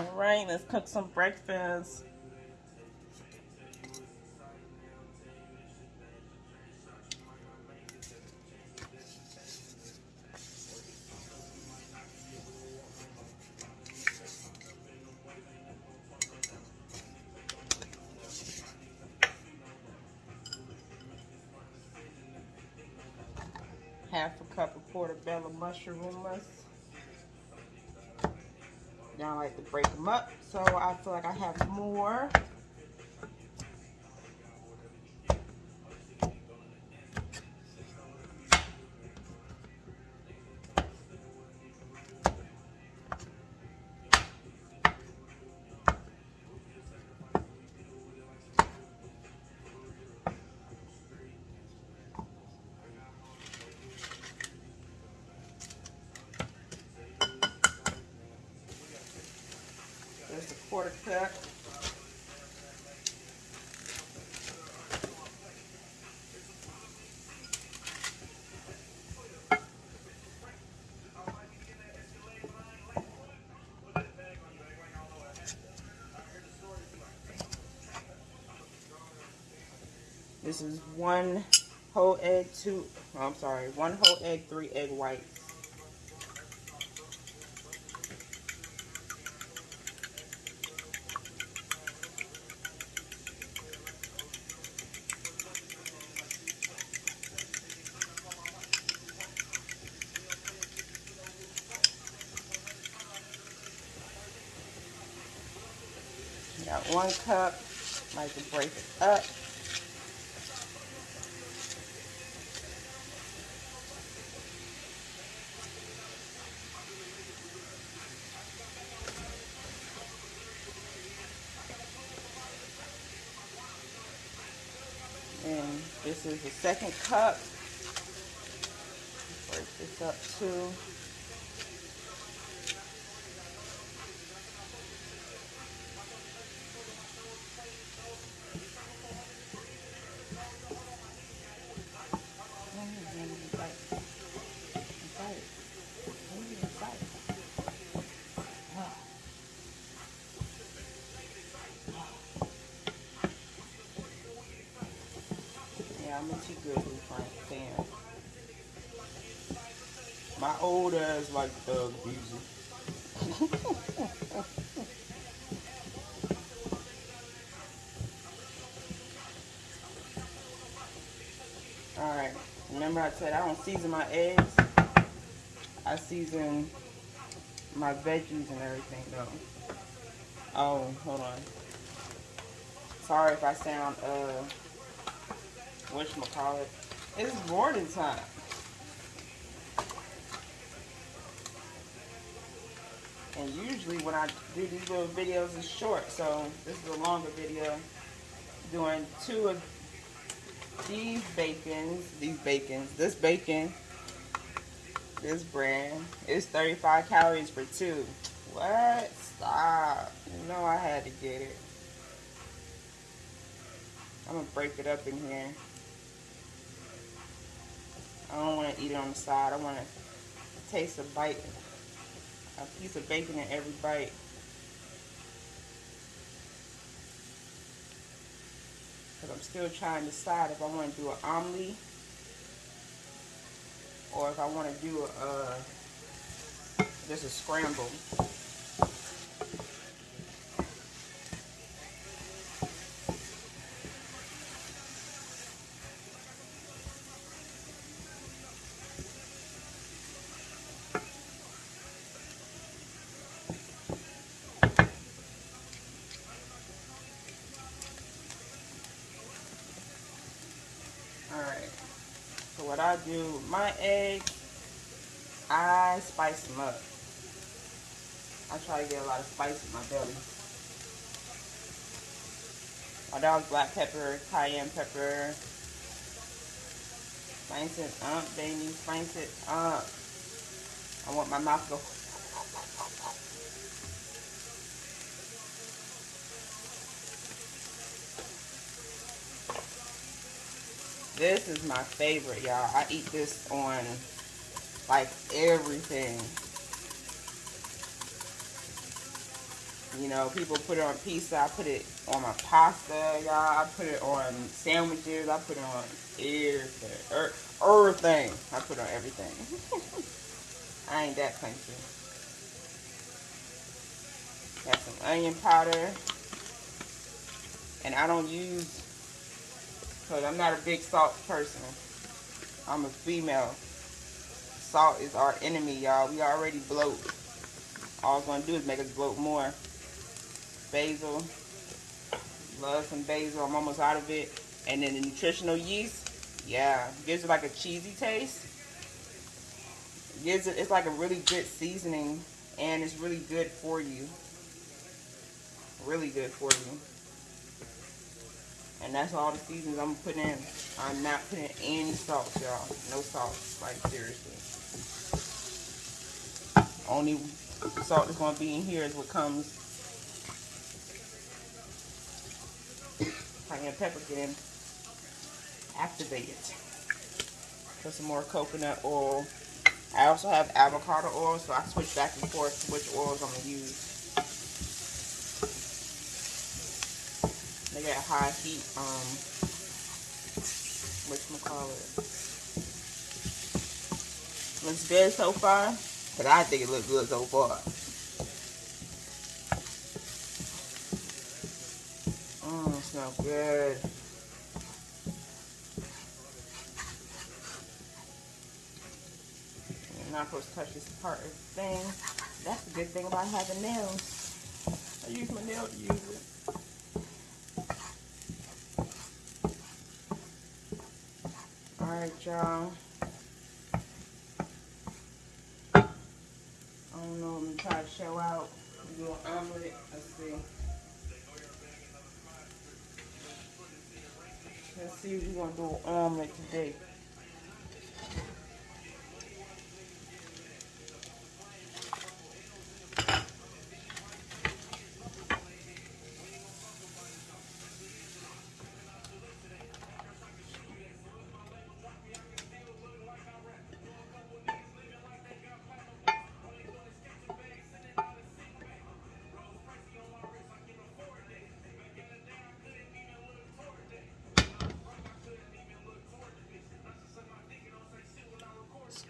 All right, let's cook some breakfast. half a cup of portobello mushrooms. Now I like to break them up so I feel like I have more. Quarter cup. This is one whole egg, two, oh, I'm sorry, one whole egg, three egg whites. Got one cup, like to break it up. And this is the second cup. Break this up too. Like thug music. Alright, remember I said I don't season my eggs. I season my veggies and everything though. Oh, hold on. Sorry if I sound, uh, whatchamacallit. It's morning time. And usually when I do these little videos, it's short. So this is a longer video. Doing two of these bacons, these bacons, this bacon, this brand. It's 35 calories for two. What? Stop. You know I had to get it. I'm going to break it up in here. I don't want to eat it on the side. I want to taste a bite, a piece of bacon in every bite. Because I'm still trying to decide if I want to do an omelet or if I want to do a, uh, just a scramble. Alright. So what I do, my eggs, I spice them up. I try to get a lot of spice in my belly. My dog's black pepper, cayenne pepper. Spice it up, baby. Spice it up. I want my mouth to go This is my favorite, y'all. I eat this on, like, everything. You know, people put it on pizza. I put it on my pasta, y'all. I put it on sandwiches. I put it on everything. Er, everything. I put it on everything. I ain't that country. Got some onion powder. And I don't use, because I'm not a big salt person. I'm a female. Salt is our enemy, y'all. We already bloat. All it's going to do is make us bloat more. Basil. Love some basil. I'm almost out of it. And then the nutritional yeast. Yeah. Gives it like a cheesy taste. Gives it, it's like a really good seasoning. And it's really good for you. Really good for you. And that's all the seasons I'm putting in. I'm not putting any salt, y'all. No salt. Like, seriously. Only salt that's going to be in here is what comes cayenne pepper getting activated. Put some more coconut oil. I also have avocado oil, so I switch back and forth to which oils I'm going to use. Got high heat, um, whatchamacallit. Looks good so far, but I think it looks good so far. Mmm, smells good. You're not supposed to touch this part of the thing. That's the good thing about having nails. I use my nail to use it. Alright, y'all. I don't know, I'm gonna try to show out. Do an omelet. Let's see. Let's see if we're gonna do an omelet today.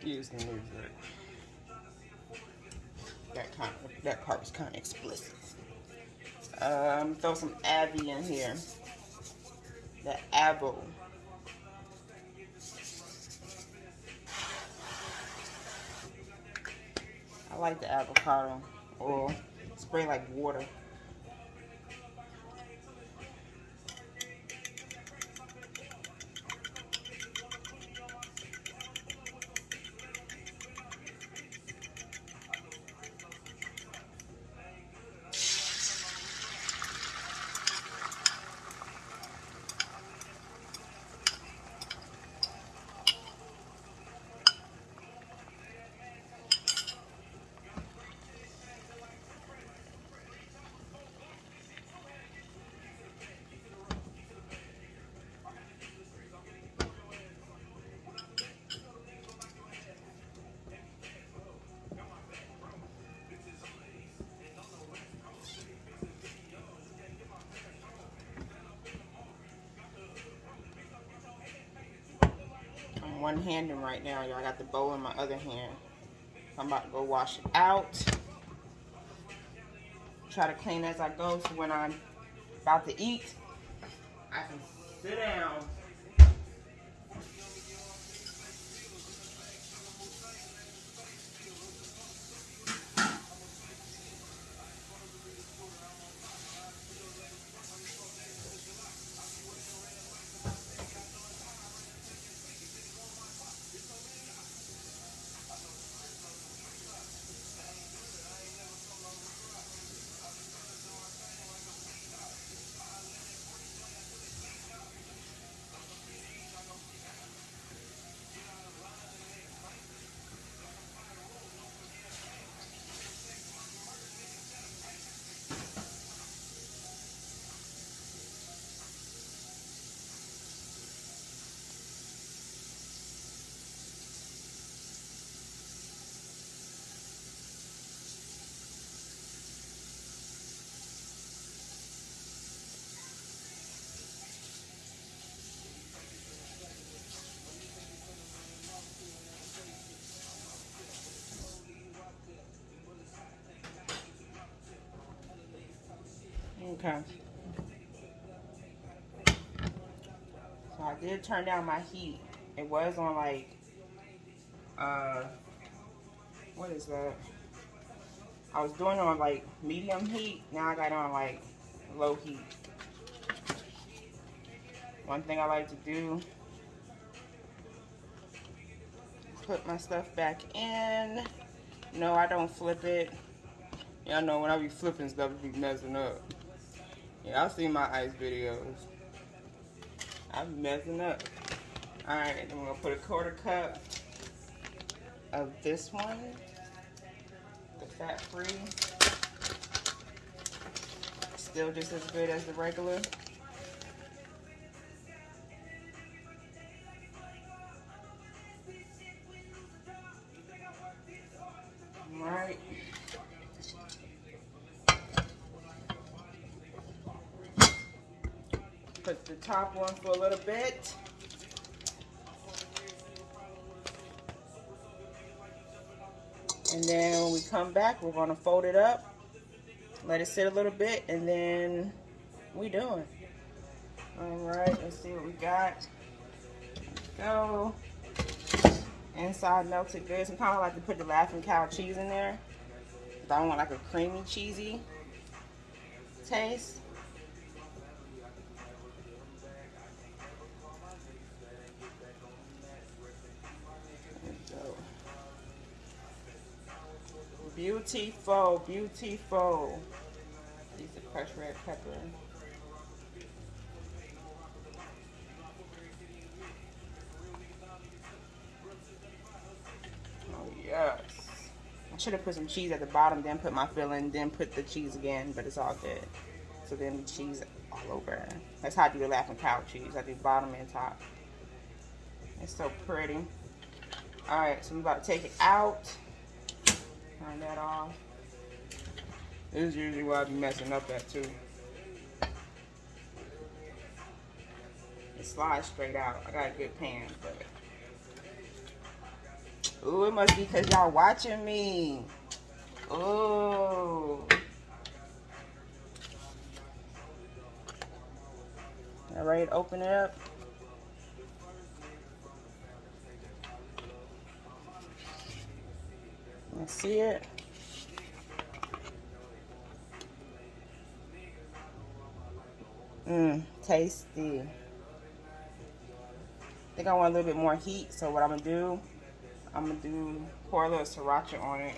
Excuse the music. That kind of, that part was kind of explicit. Um, throw some Abby in here. The Avo. I like the avocado oil. Spray like water. One handing right now, y'all. I got the bowl in my other hand. I'm about to go wash it out. Try to clean as I go so when I'm about to eat, I can sit down. Okay. So I did turn down my heat. It was on like, uh, what is that? I was doing on like medium heat. Now I got on like low heat. One thing I like to do, put my stuff back in. No, I don't flip it. Y'all know when I be flipping stuff, it be messing up. Yeah, I'll see my ice videos. I'm messing up. Alright, then we're gonna put a quarter cup of this one, the fat free. Still just as good as the regular. Top one for a little bit. And then when we come back, we're gonna fold it up, let it sit a little bit, and then we doing. All right, let's see what we got. Go. Inside melted good. Sometimes I like to put the Laughing Cow cheese in there. I want like a creamy, cheesy taste. Beautiful, beautiful. Use the crushed red pepper. Oh yes. I should have put some cheese at the bottom, then put my filling, then put the cheese again, but it's all good. So then the cheese all over. That's how I do the laughing cow cheese. I do bottom and top. It's so pretty. Alright, so I'm about to take it out. Turn that off. This is usually where I be messing up at too. It slides straight out. I got a good pan, but Ooh, it must be because y'all watching me. Ooh. All right, open it up. See it. Mmm, tasty. I think I want a little bit more heat, so what I'm gonna do, I'm gonna do pour a little sriracha on it.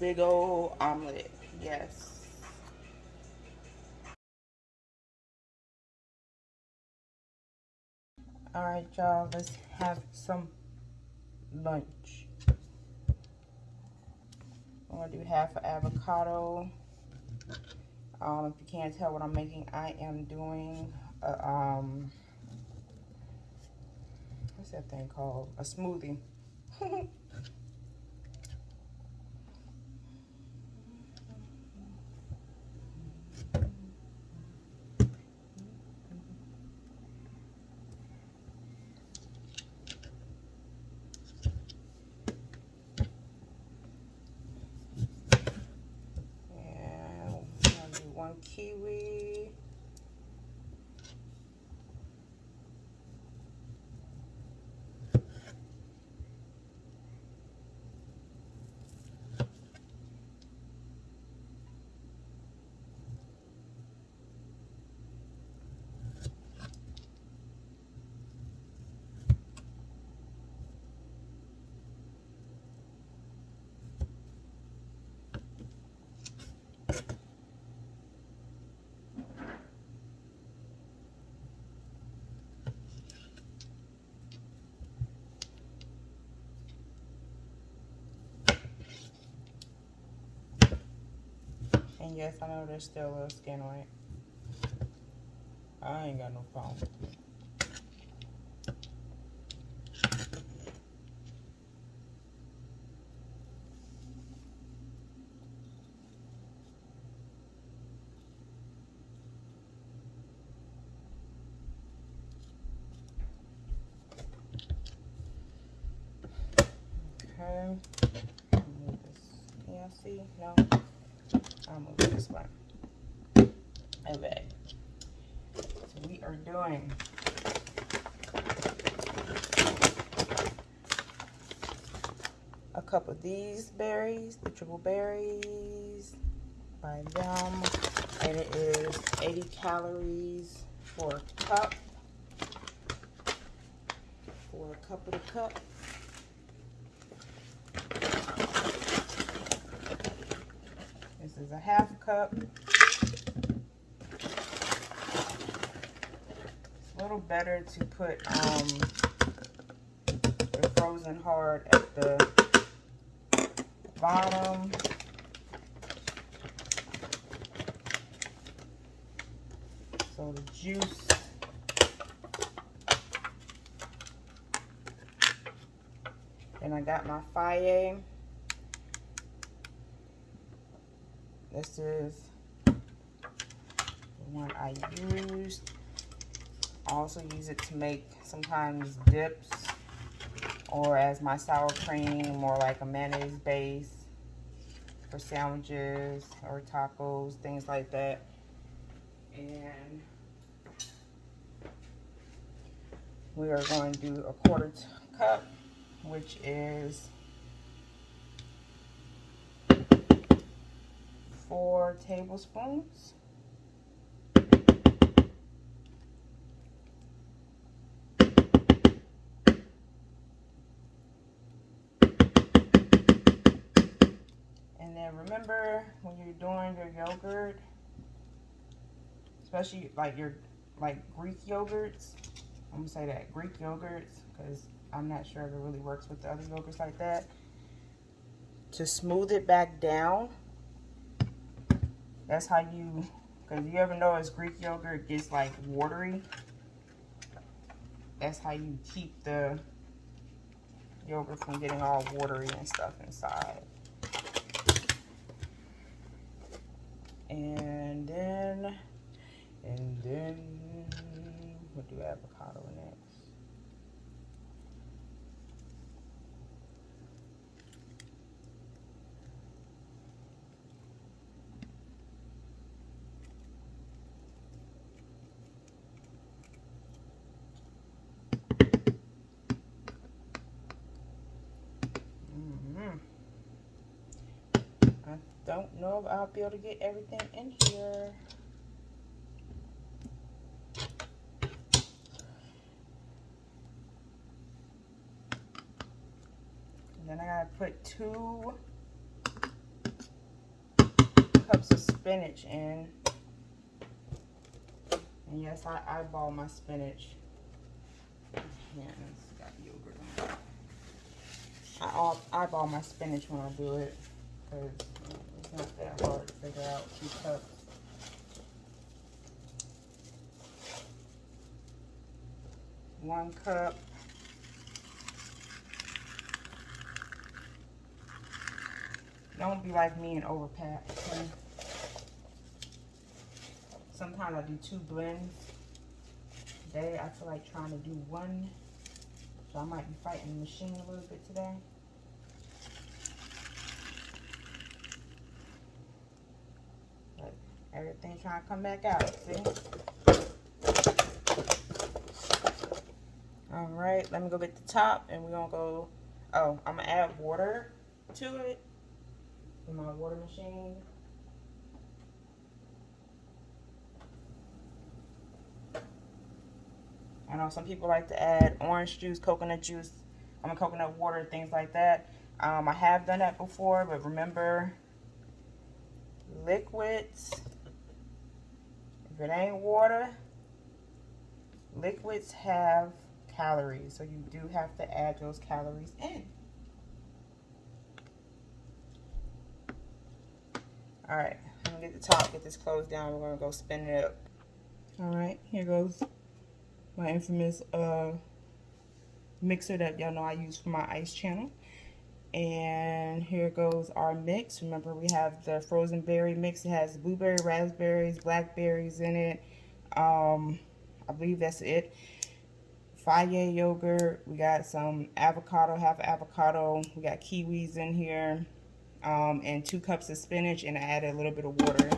Big old omelet. Yes. All right, y'all. Let's have some lunch. I'm gonna do half an avocado. Um, if you can't tell what I'm making, I am doing a, um, what's that thing called? A smoothie. one kiwi. And yes, I know there's still a little skin on it. I ain't got no problem. Okay. Y'all see? No. I'll move this one. Okay. So we are doing a cup of these berries, the triple berries by them. And it is 80 calories for a cup. For a cup of the cup. This is a half cup. It's a little better to put um, the frozen hard at the bottom. So the juice Then I got my Fage. This is the one I used. I also use it to make sometimes dips or as my sour cream, more like a mayonnaise base for sandwiches or tacos, things like that. And we are going to do a quarter cup, which is four tablespoons. And then remember when you're doing your yogurt, especially like your like Greek yogurts, I'm gonna say that Greek yogurts because I'm not sure if it really works with the other yogurts like that. To smooth it back down, that's how you, because you ever know as Greek yogurt gets like watery. That's how you keep the yogurt from getting all watery and stuff inside. And then, and then, we'll do avocado next. Mm-hmm. I don't know if I'll be able to get everything in here. And then I gotta put two cups of spinach in. And yes, I eyeball my spinach. I eyeball my spinach when I do it not that hard to figure out two cups. One cup. Don't be like me and overpack. Okay? Sometimes I do two blends. Today I feel like trying to do one. So I might be fighting the machine a little bit today. But everything's trying to come back out, see? All right, let me go get the top and we're gonna go, oh, I'm gonna add water to it in my water machine. I know some people like to add orange juice, coconut juice, I mean coconut water, things like that. Um, I have done that before, but remember, liquids, if it ain't water, liquids have calories, so you do have to add those calories in. All right, I'm gonna get the top, get this closed down. We're gonna go spin it up. All right, here goes my infamous uh, mixer that y'all know I use for my ice channel. And here goes our mix. Remember, we have the frozen berry mix. It has blueberry, raspberries, blackberries in it. Um, I believe that's it. Fage yogurt. We got some avocado, half avocado. We got kiwis in here. Um, and two cups of spinach. And I added a little bit of water.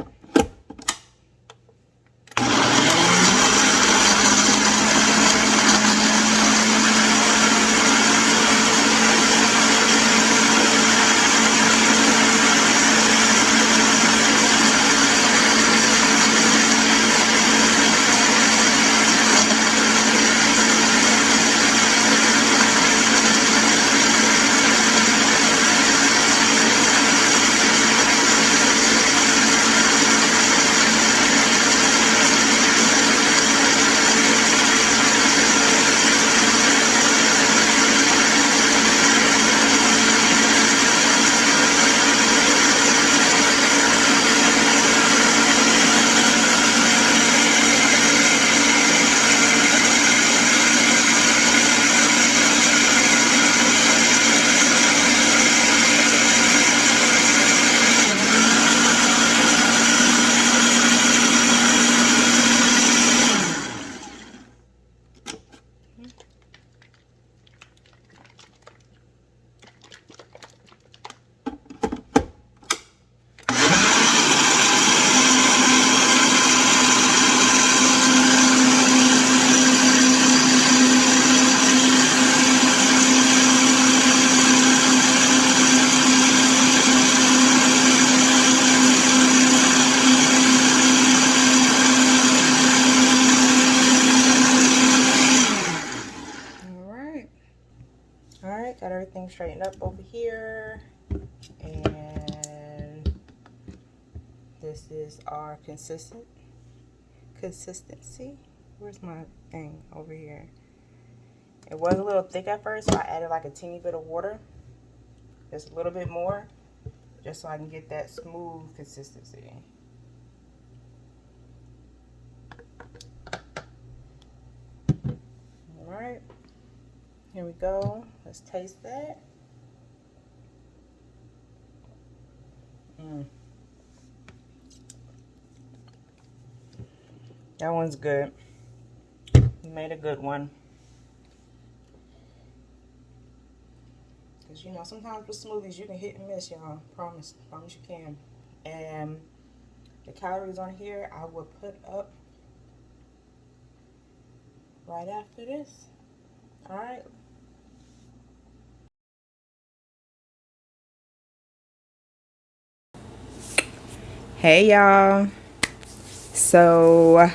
Consistent consistency. Where's my thing over here? It was a little thick at first, so I added like a teeny bit of water. Just a little bit more, just so I can get that smooth consistency. All right. Here we go. Let's taste that. Mm. That one's good. You made a good one. Because, you know, sometimes with smoothies, you can hit and miss, y'all. Promise. Promise you can. And the calories on here, I will put up right after this. All right. hey y'all so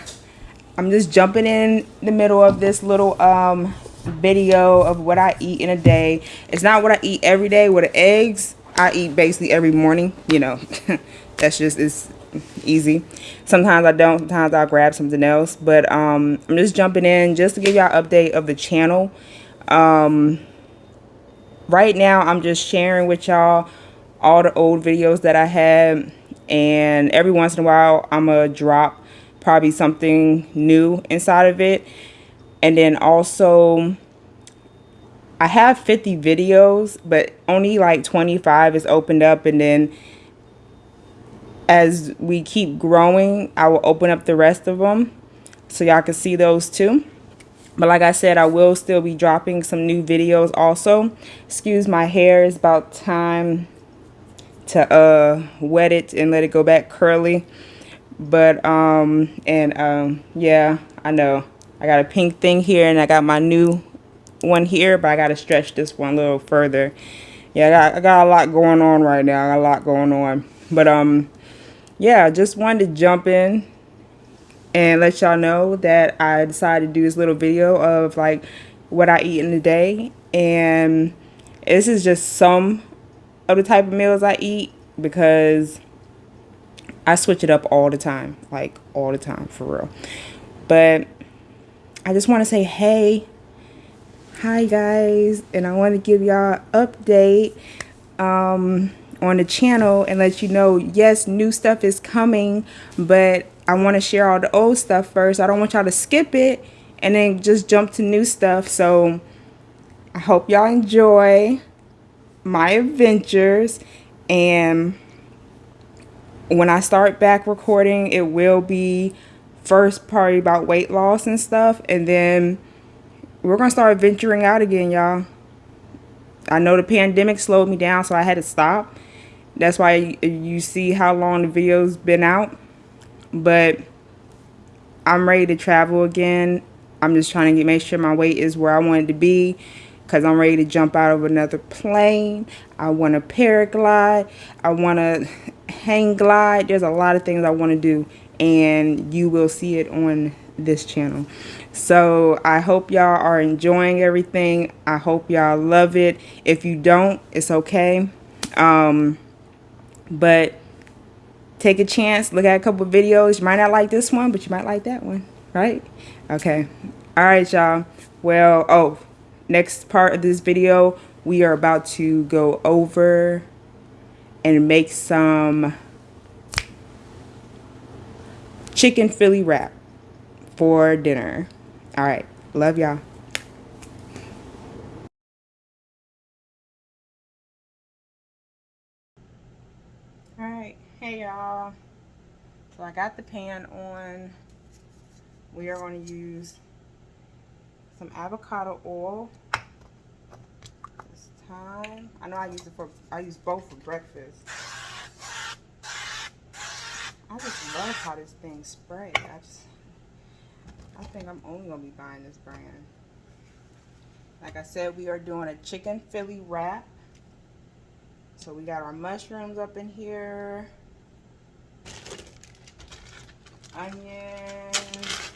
i'm just jumping in the middle of this little um video of what i eat in a day. It's not what i eat every day. With eggs i eat basically every morning you know. That's just it's easy. Sometimes i don't sometimes i'll grab something else. But um i'm just jumping in just to give y'all update of the channel. Um right now i'm just sharing with y'all all the old videos that i had. And every once in a while I'm gonna drop probably something new inside of it. And then also I have 50 videos but only like 25 is opened up. And then as we keep growing I will open up the rest of them so y'all can see those too. But like I said I will still be dropping some new videos also. Excuse my hair it's about time to uh, wet it and let it go back curly. But, um, and, um, yeah, I know. I got a pink thing here and I got my new one here, but I got to stretch this one a little further. Yeah, I got, I got a lot going on right now. I got a lot going on. But, um, yeah, I just wanted to jump in and let y'all know that I decided to do this little video of, like, what I eat in a day. And this is just some of the type of meals I eat because I switch it up all the time, like all the time for real. But I just want to say, hey, hi guys, and I want to give y'all update. Um, on the channel and let you know yes new stuff is coming but I want to share all the old stuff first I don't want y'all to skip it and then just jump to new stuff so I hope y'all enjoy my adventures and when I start back recording it will be first party about weight loss and stuff and then we're gonna start venturing out again y'all I know the pandemic slowed me down so I had to stop that's why you see how long the video's been out but I'm ready to travel again I'm just trying to get make sure my weight is where I want it to be because I'm ready to jump out of another plane. I want to paraglide. I want to hang glide. There's a lot of things I want to do and you will see it on this channel. So I hope y'all are enjoying everything. I hope y'all love it. If you don't, it's okay. Um, but take a chance. Look at a couple videos. You might not like this one, but you might like that one. Right? Okay. All right, y'all. Well, oh, next part of this video, we are about to go over and make some chicken Philly wrap for dinner. All right. Love y'all. All right. Hey, y'all. So I got the pan on. We are going to use some avocado oil time. I know I use it for, I use both for breakfast. I just love how this thing sprays. I just, I think I'm only gonna be buying this brand. Like I said, we are doing a chicken Philly wrap. So we got our mushrooms up in here. Onions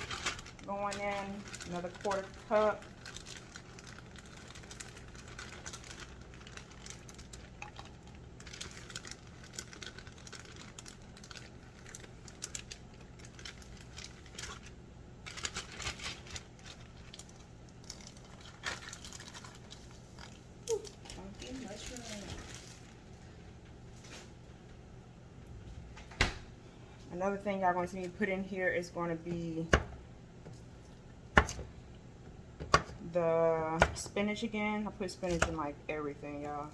going in, another quarter cup. Another thing y'all going to see me put in here is going to be the spinach again. I put spinach in like everything, y'all.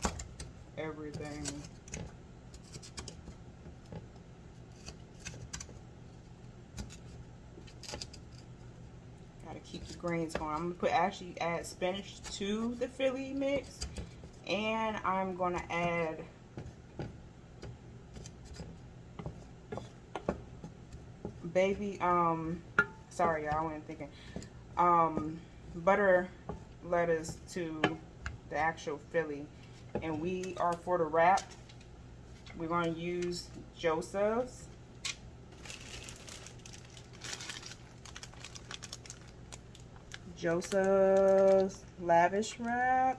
Everything. Gotta keep the greens going. I'm gonna put actually add spinach to the Philly mix. And I'm gonna add baby um sorry y'all I wasn't thinking um butter lettuce to the actual Philly. And we are for the wrap, we're going to use Joseph's. Joseph's lavash wrap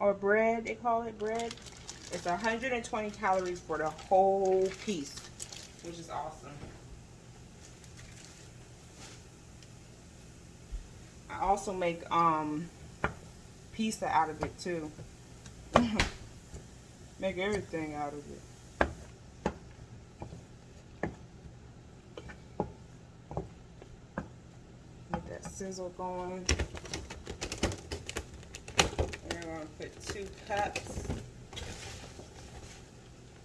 or bread, they call it bread. It's 120 calories for the whole piece, which is awesome. I also make um pizza out of it too. make everything out of it. Get that sizzle going. We're gonna put two cups.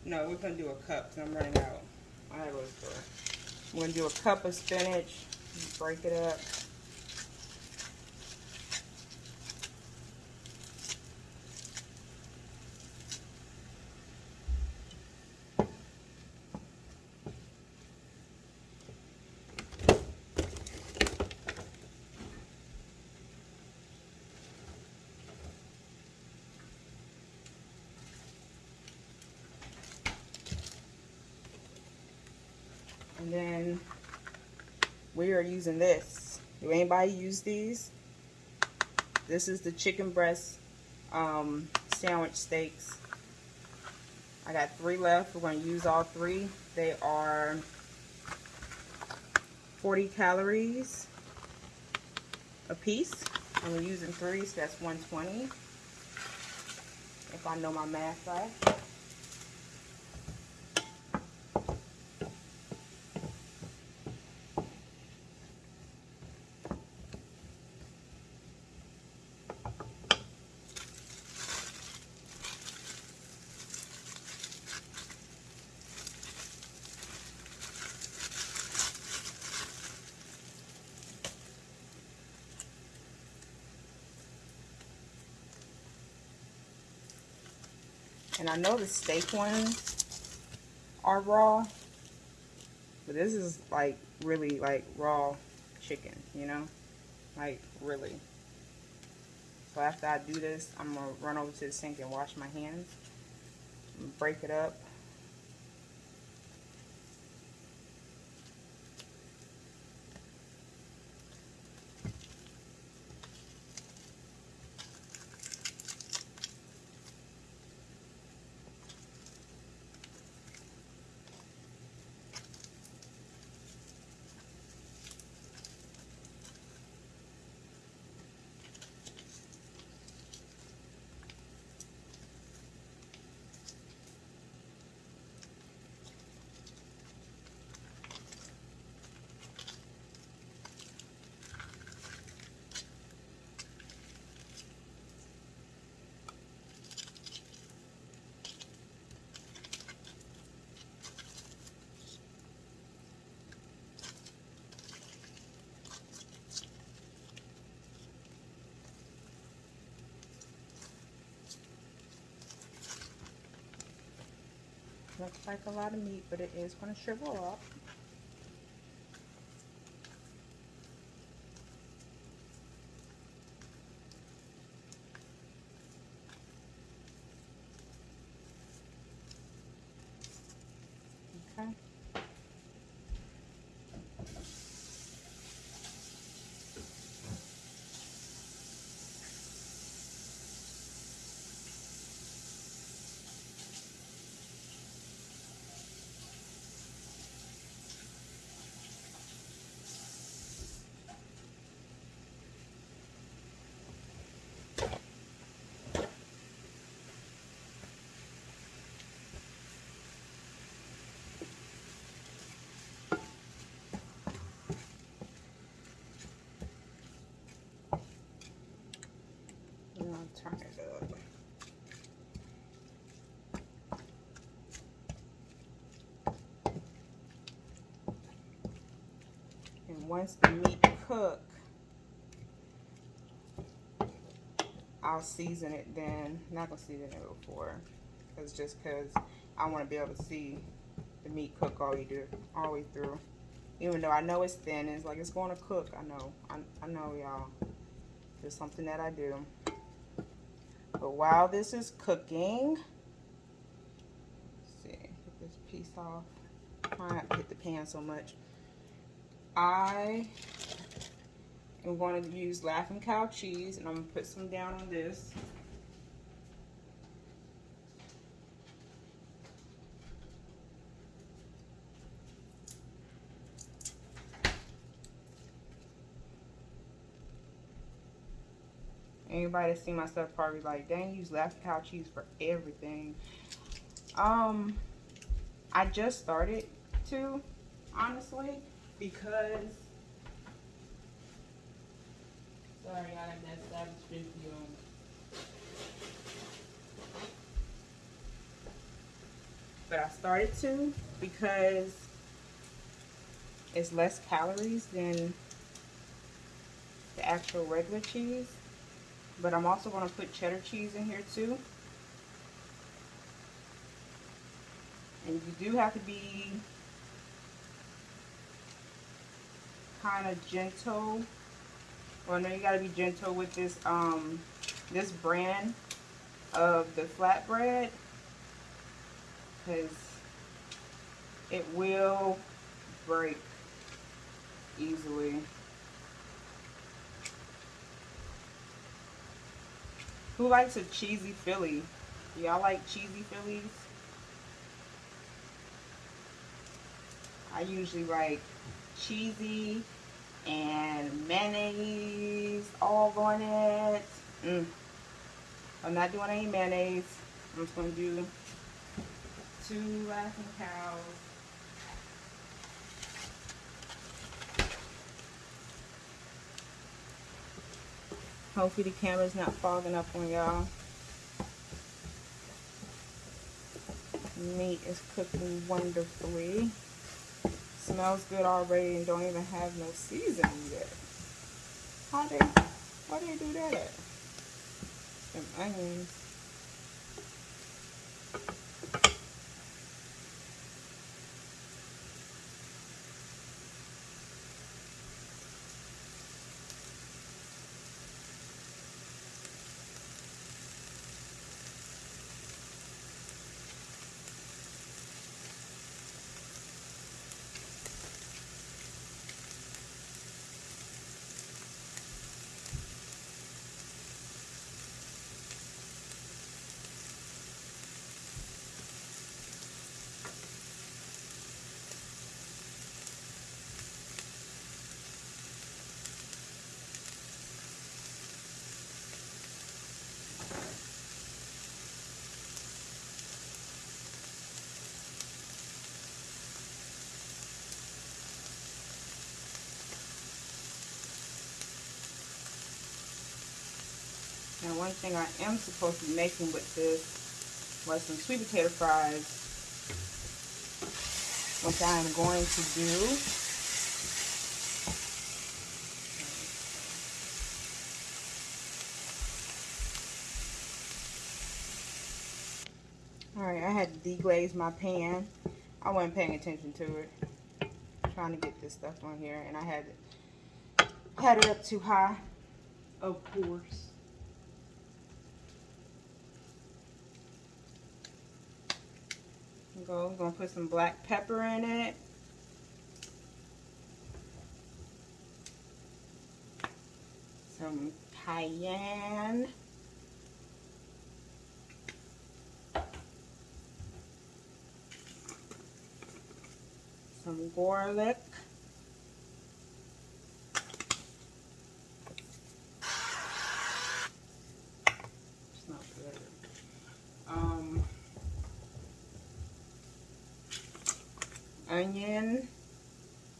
No, we're gonna do a cup because I'm running out. I store. We're gonna do a cup of spinach. Break it up. And then we are using this. Do anybody use these? This is the chicken breast um, sandwich steaks. I got three left. We're going to use all three. They are 40 calories a piece. And we're using three, so that's 120. If I know my math right. And I know the steak ones are raw. But this is like really like raw chicken, you know? Like really. So after I do this, I'm going to run over to the sink and wash my hands. Break it up. Looks like a lot of meat, but it is going to shrivel up. Okay. And I'll turn it up. And once the meat cook, I'll season it then. Not gonna season it before, It's just cause I want to be able to see the meat cook all you do all the way through. Even though I know it's thin, it's like it's going to cook. I know. I, I know, y'all. It's something that I do. But while this is cooking, see, get this piece off. Try not to hit the pan so much. I am going to use Laughing Cow cheese, and I'm going to put some down on this. Anybody that see my stuff probably like, dang, use Laughing Cow cheese for everything. Um, I just started to, honestly, because. Sorry, I have that Savage 50 on. But I started to because it's less calories than the actual regular cheese. But I'm also going to put cheddar cheese in here too. And you do have to be kind of gentle. Well, no, you got to be gentle with this um this brand of the flatbread because it will break easily. Who likes a cheesy Philly? Y'all like cheesy Phillies? I usually like cheesy and mayonnaise all on it. Mm. I'm not doing any mayonnaise. I'm just going to do two laughing cows. Hopefully the camera's not fogging up on y'all. Meat is cooking wonderfully. Smells good already and don't even have no seasoning yet. How they, why they do that at? Some onions. Now one thing I am supposed to be making with this was some sweet potato fries, which I am going to do. Alright, I had to deglaze my pan. I wasn't paying attention to it. trying to get this stuff on here and I had had it up too high. Of course. Go, I'm gonna put some black pepper in it. Some cayenne. Some garlic. It's not good. Um, onion.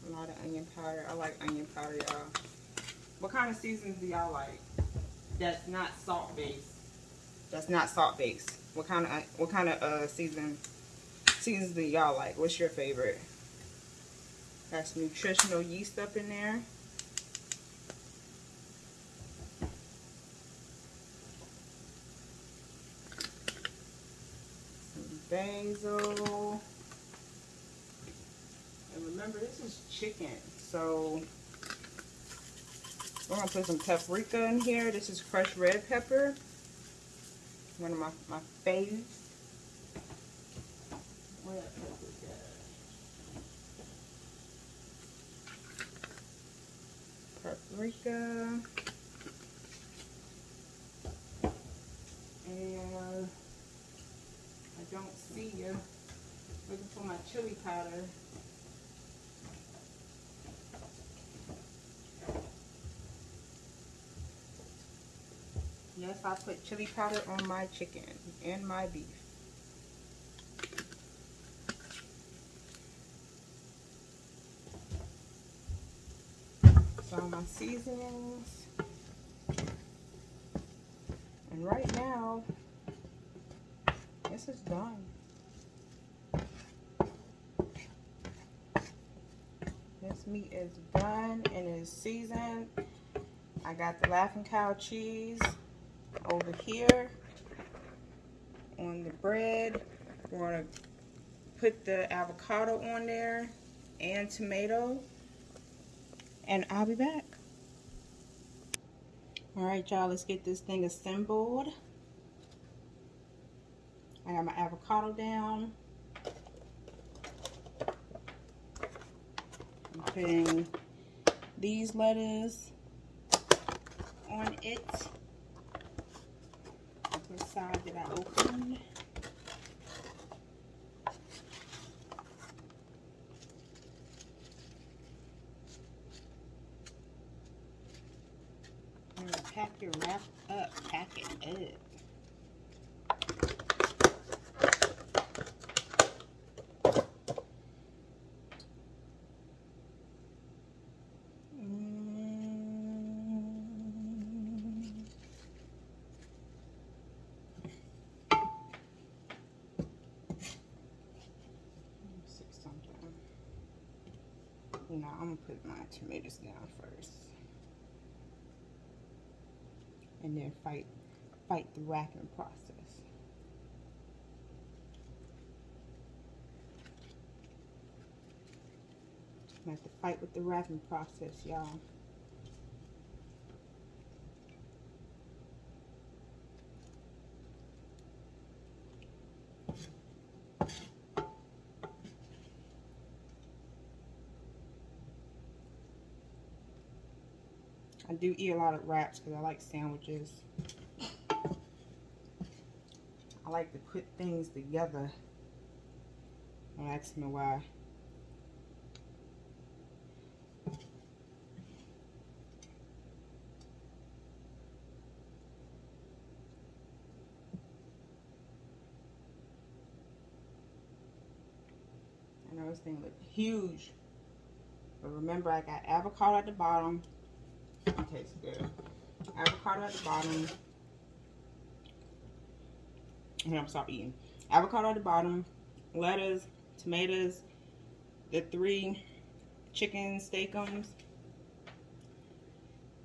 A lot of onion powder. I like onion powder, y'all. What kind of seasons do y'all like? That's not salt based. That's not salt based. What kind of what kind of uh season seasons do y'all like? What's your favorite? Got some nutritional yeast up in there. Some basil. Remember, this is chicken, so we're gonna put some paprika in here. This is crushed red pepper, one of my my faves. Paprika. And I don't see you. Looking for my chili powder. Yes, I put chili powder on my chicken and my beef. So my seasonings. And right now, this is done. This meat is done and is seasoned. I got the Laughing Cow cheese over here on the bread. We're going to put the avocado on there and tomato. And I'll be back. Alright y'all, let's get this thing assembled. I got my avocado down. I'm putting these lettuce on it side that I opened. pack your wrap up, pack it up. Now I'm gonna put my tomatoes down first. And then fight fight the wrapping process. i'm have to fight with the wrapping process, y'all. I do eat a lot of wraps because I like sandwiches. I like to put things together. Don't ask me why. I know this thing looks huge. But remember I got avocado at the bottom, it tastes good. Avocado at the bottom. I'm gonna stop eating. Avocado at the bottom, lettuce, tomatoes, the three chicken Steak-umms,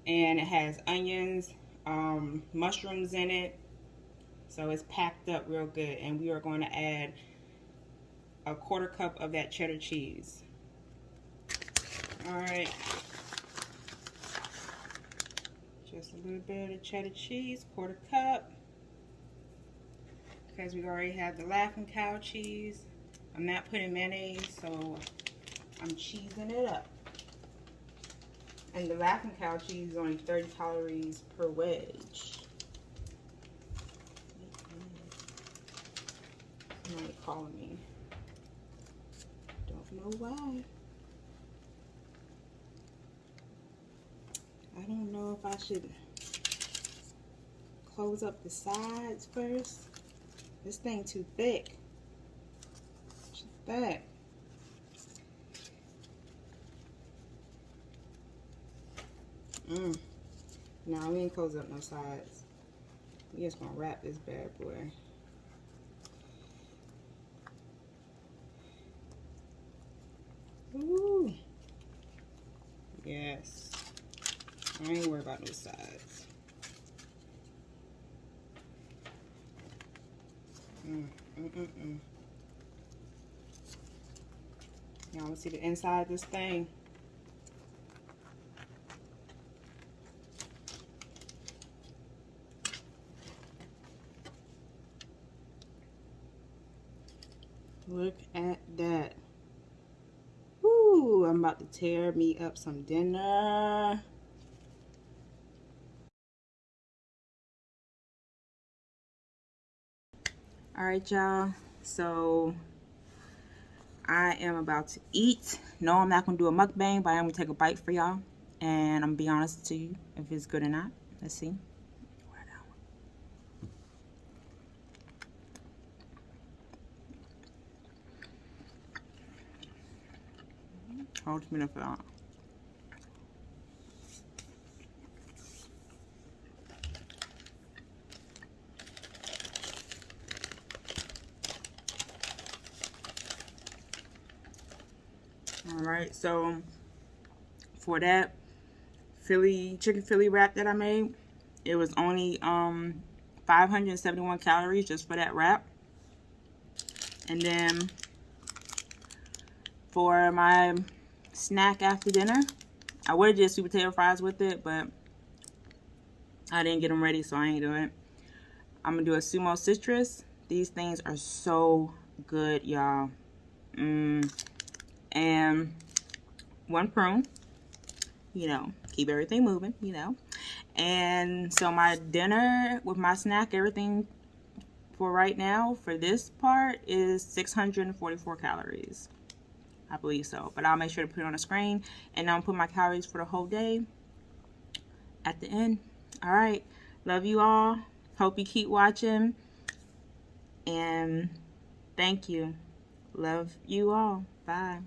and it has onions, um, mushrooms in it. So it's packed up real good. And we are going to add a quarter cup of that cheddar cheese. All right. Just a little bit of cheddar cheese, quarter cup. Because we already have the Laughing Cow cheese. I'm not putting mayonnaise, so I'm cheesing it up. And the Laughing Cow cheese is only 30 calories per wedge. Somebody calling me. Don't know why. I don't if I should close up the sides first. This thing too thick. Just that. Mm. No, we ain't close up no sides. We just gonna wrap this bad boy. Ooh. Yes. I ain't worried about no sides. Mm, mm, mm, mm. Y'all see the inside of this thing? Look at that. Ooh, I'm about to tear me up some dinner. All right, y'all. So I am about to eat. No, I'm not gonna do a mukbang, but I'm gonna take a bite for y'all, and I'm gonna be honest to you if it's good or not. Let's see. Hold me up for that. All right, so for that Philly chicken Philly wrap that I made, it was only um 571 calories just for that wrap. And then for my snack after dinner, I would have did sweet potato fries with it, but I didn't get them ready, so I ain't doing it. I'm gonna do a sumo citrus. These things are so good, y'all. Mmm and one prune you know keep everything moving you know. And so my dinner with my snack everything for right now for this part is 644 calories. I believe so but I'll make sure to put it on the screen and I'll put my calories for the whole day at the end. All right. Love you all. Hope you keep watching. And thank you. Love you all. Bye